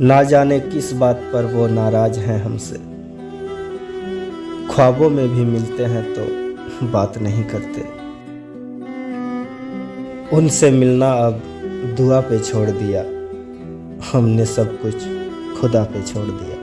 ना जाने किस बात पर वो नाराज़ हैं हमसे। ख्वाबों में भी मिलते हैं तो बात नहीं करते। उनसे मिलना अब दुआ पे छोड़ दिया। हमने सब कुछ खुदा पे छोड़ दिया।